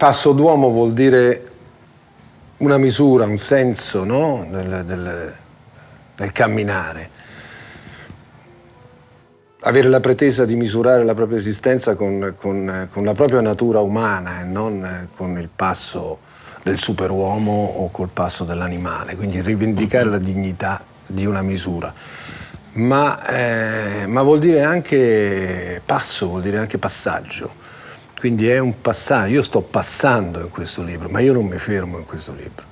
passo d'uomo vuol dire una misura, un senso no? del, del, del camminare avere la pretesa di misurare la propria esistenza con, con, con la propria natura umana e non con il passo del superuomo o col passo dell'animale, quindi rivendicare la dignità di una misura. Ma, eh, ma, vuol dire anche passo, vuol dire anche passaggio. Quindi è un passaggio, io sto passando in questo libro, ma io non mi fermo in questo libro.